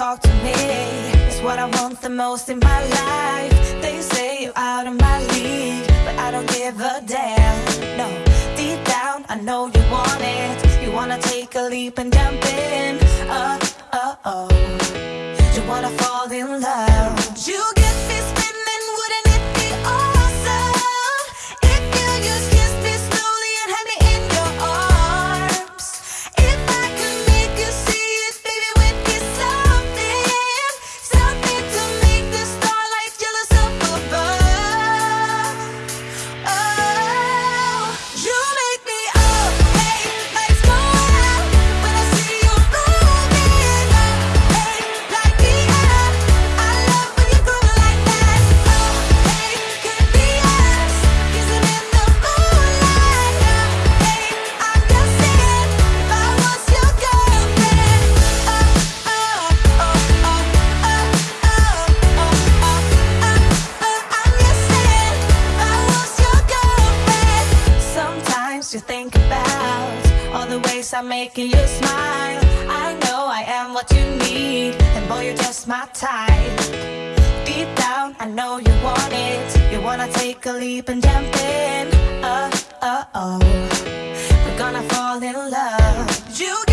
Hey, it's what I want the most in my life. They say you're out of my league, but I don't give a damn. No, deep down, I know you want it. You wanna take a leap and jump in. Uh, uh, oh. You wanna fall in love. Sometimes you think about all the ways I'm making you smile. I know I am what you need, and boy, you're just my type. Deep down, I know you want it. You wanna take a leap and jump in. Uh, uh, oh. We're gonna fall in love. You